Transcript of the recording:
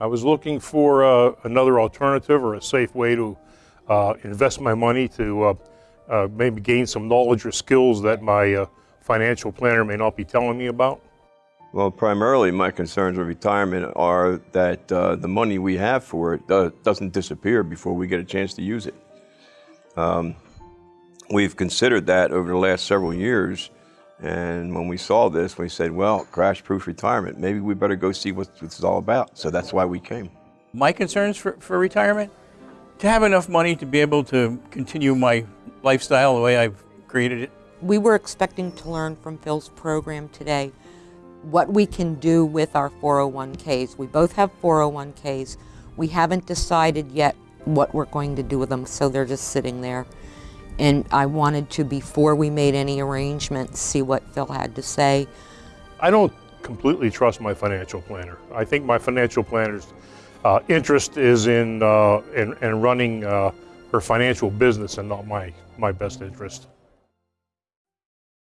I was looking for uh, another alternative or a safe way to uh, invest my money to uh, uh, maybe gain some knowledge or skills that my uh, financial planner may not be telling me about. Well, primarily my concerns with retirement are that uh, the money we have for it do doesn't disappear before we get a chance to use it. Um, we've considered that over the last several years, and when we saw this, we said, well, crash-proof retirement, maybe we better go see what this is all about. So that's why we came. My concerns for, for retirement? To have enough money to be able to continue my lifestyle the way I've created it. We were expecting to learn from Phil's program today what we can do with our 401ks. We both have 401ks. We haven't decided yet what we're going to do with them, so they're just sitting there. And I wanted to, before we made any arrangements, see what Phil had to say. I don't completely trust my financial planner. I think my financial planner's uh, interest is in, uh, in, in running uh, her financial business and not my, my best interest.